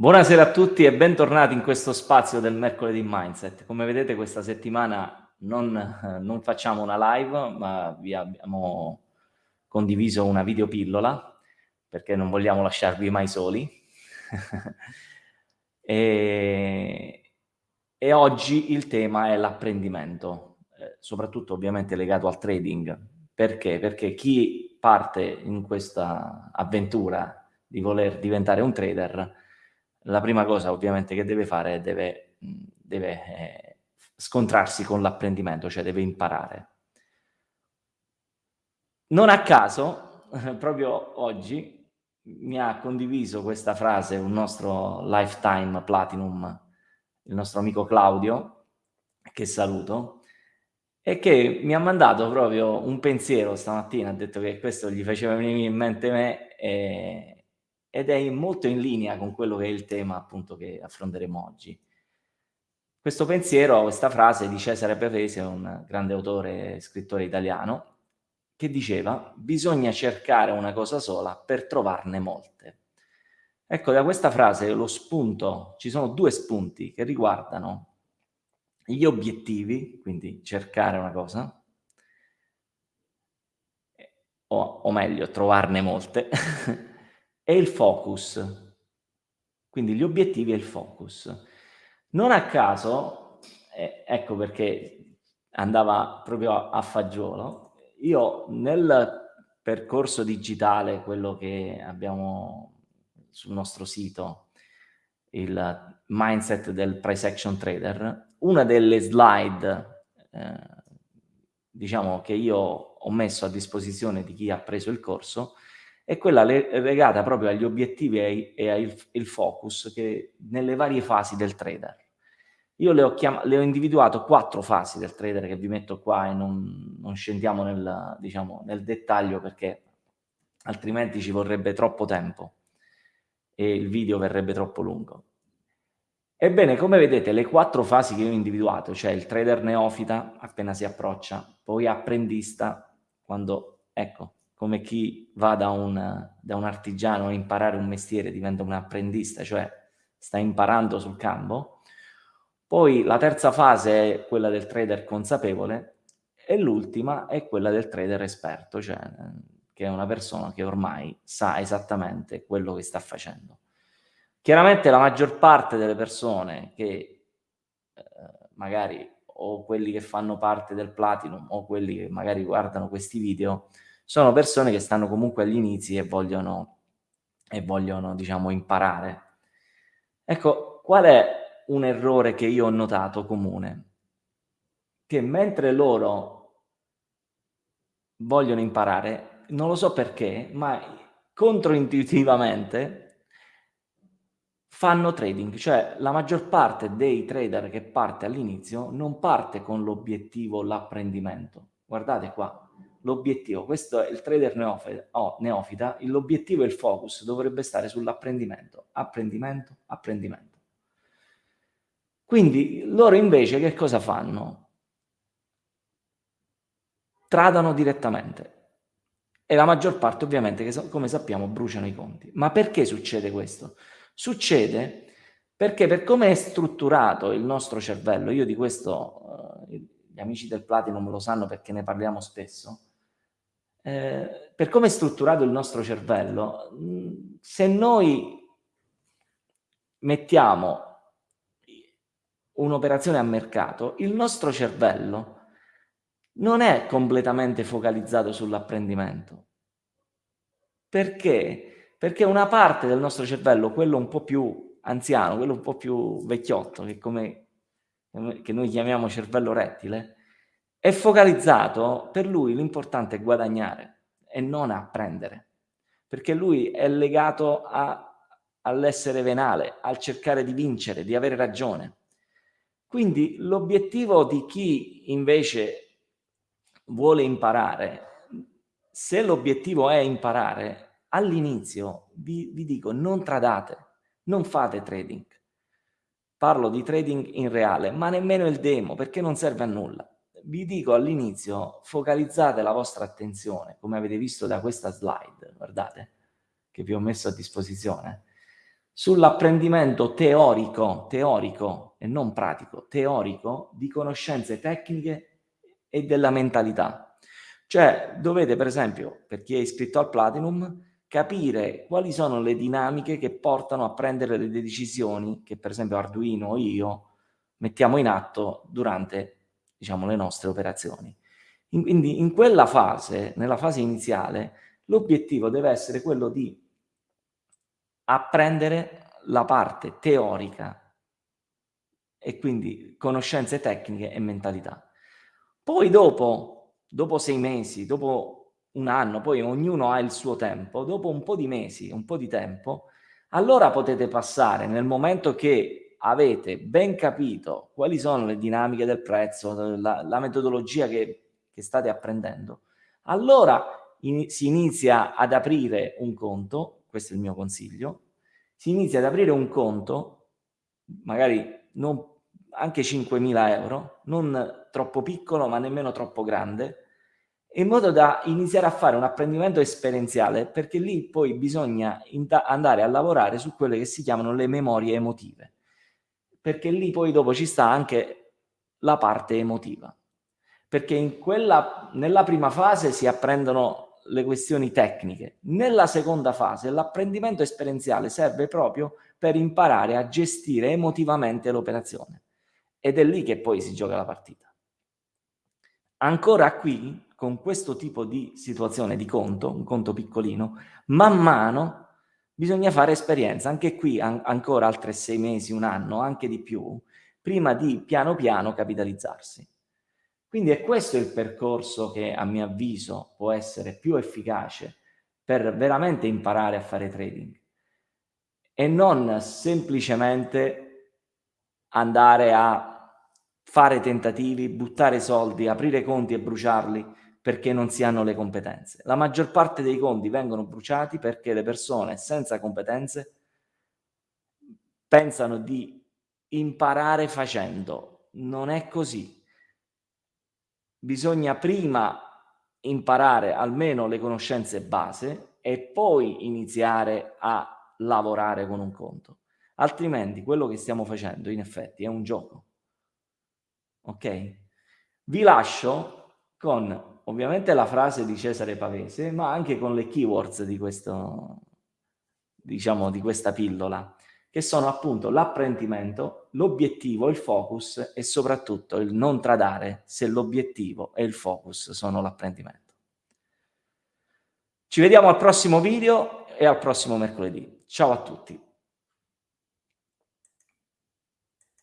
Buonasera a tutti e bentornati in questo spazio del mercoledì Mindset. Come vedete questa settimana non, non facciamo una live, ma vi abbiamo condiviso una videopillola perché non vogliamo lasciarvi mai soli. e, e, oggi il tema è l'apprendimento, eh, soprattutto ovviamente legato al trading. Perché? Perché chi parte in questa avventura di voler diventare un trader la prima cosa ovviamente che deve fare è deve, deve eh, scontrarsi con l'apprendimento, cioè deve imparare. Non a caso, proprio oggi, mi ha condiviso questa frase un nostro Lifetime Platinum, il nostro amico Claudio, che saluto, e che mi ha mandato proprio un pensiero stamattina, ha detto che questo gli faceva venire in mente me e, ed è molto in linea con quello che è il tema appunto che affronteremo oggi. Questo pensiero, questa frase di Cesare Pavese, un grande autore e scrittore italiano, che diceva bisogna cercare una cosa sola per trovarne molte. Ecco, da questa frase lo spunto, ci sono due spunti che riguardano gli obiettivi, quindi cercare una cosa, o, o meglio, trovarne molte, è il focus. Quindi gli obiettivi e il focus. Non a caso, eh, ecco perché andava proprio a fagiolo, io nel percorso digitale, quello che abbiamo sul nostro sito, il mindset del price action trader, una delle slide eh, diciamo che io ho messo a disposizione di chi ha preso il corso è quella legata proprio agli obiettivi e, al focus che nelle varie fasi del trader. Io le ho, le ho, individuato quattro fasi del trader che vi metto qua e non, non scendiamo nel, diciamo, nel dettaglio perché altrimenti ci vorrebbe troppo tempo e il video verrebbe troppo lungo. Ebbene, come vedete, le quattro fasi che io ho individuato, cioè il trader neofita appena si approccia, poi apprendista, quando, ecco, come chi va da un, da un artigiano a imparare un mestiere, diventa un apprendista, cioè sta imparando sul campo. Poi la terza fase è quella del trader consapevole e l'ultima è quella del trader esperto, cioè che è una persona che ormai sa esattamente quello che sta facendo. Chiaramente la maggior parte delle persone che eh, magari o quelli che fanno parte del Platinum o quelli che magari guardano questi video sono persone che stanno comunque agli inizi e vogliono, e vogliono diciamo, imparare. Ecco, qual è un errore che io ho notato comune? Che mentre loro vogliono imparare, non lo so perché, ma controintuitivamente fanno trading, cioè la maggior parte dei trader che parte all'inizio non parte con l'obiettivo l'apprendimento. Guardate qua, l'obiettivo, questo è il trader neofita, oh, neofita l'obiettivo e il focus dovrebbe stare sull'apprendimento, apprendimento, apprendimento. Quindi loro invece che cosa fanno? Tradano direttamente e la maggior parte ovviamente, che come sappiamo, bruciano i conti. Ma perché succede questo? Succede perché per come è strutturato il nostro cervello, io di questo, eh, gli amici del Platinum lo sanno perché ne parliamo spesso, eh, per come è strutturato il nostro cervello, se noi mettiamo un'operazione a mercato, il nostro cervello non è completamente focalizzato sull'apprendimento. Perché? Perché una parte del nostro cervello, quello un po' più anziano, quello un po' più vecchiotto, che, come, che noi chiamiamo cervello rettile, è focalizzato, per lui l'importante è guadagnare e non apprendere, perché lui è legato all'essere venale, al cercare di vincere, di avere ragione. Quindi l'obiettivo di chi invece vuole imparare, se l'obiettivo è imparare, all'inizio vi, vi dico non tradate, non fate trading. Parlo di trading in reale, ma nemmeno il demo, perché non serve a nulla vi dico all'inizio, focalizzate la vostra attenzione, come avete visto da questa slide, guardate, che vi ho messo a disposizione, sull'apprendimento teorico, teorico e non pratico, teorico di conoscenze tecniche e della mentalità. Cioè dovete per esempio, per chi è iscritto al Platinum, capire quali sono le dinamiche che portano a prendere le decisioni che per esempio Arduino o io mettiamo in atto durante diciamo, le nostre operazioni. In, quindi in quella fase, nella fase iniziale, l'obiettivo deve essere quello di apprendere la parte teorica e quindi conoscenze tecniche e mentalità. Poi dopo, dopo sei mesi, dopo un anno, poi ognuno ha il suo tempo, dopo un po' di mesi, un po' di tempo, allora potete passare nel momento che avete ben capito quali sono le dinamiche del prezzo, la, la metodologia che, che, state apprendendo, allora in, si inizia ad aprire un conto, questo è il mio consiglio, si inizia ad aprire un conto, magari non, anche 5.000 euro, non troppo piccolo ma nemmeno troppo grande, in modo da iniziare a fare un apprendimento esperienziale, perché lì poi bisogna andare a lavorare su quelle che si chiamano le memorie emotive, perché lì poi dopo ci sta anche la parte emotiva, perché quella, nella prima fase si apprendono le questioni tecniche, nella seconda fase l'apprendimento esperienziale serve proprio per imparare a gestire emotivamente l'operazione ed è lì che poi si gioca la partita. Ancora qui con questo tipo di situazione di conto, un conto piccolino, man mano bisogna fare esperienza, anche qui an ancora altre sei mesi, un anno, anche di più, prima di piano piano capitalizzarsi. Quindi è questo il percorso che a mio avviso può essere più efficace per veramente imparare a fare trading e non semplicemente andare a fare tentativi, buttare soldi, aprire conti e bruciarli perché non si hanno le competenze. La maggior parte dei conti vengono bruciati perché le persone senza competenze pensano di imparare facendo. Non è così. Bisogna prima imparare almeno le conoscenze base e poi iniziare a lavorare con un conto. Altrimenti quello che stiamo facendo in effetti è un gioco. Ok? Vi lascio con ovviamente la frase di Cesare Pavese, ma anche con le keywords di, questo, diciamo, di questa pillola, che sono appunto l'apprendimento, l'obiettivo, il focus e soprattutto il non tradare se l'obiettivo e il focus sono l'apprendimento. Ci vediamo al prossimo video e al prossimo mercoledì. Ciao a tutti.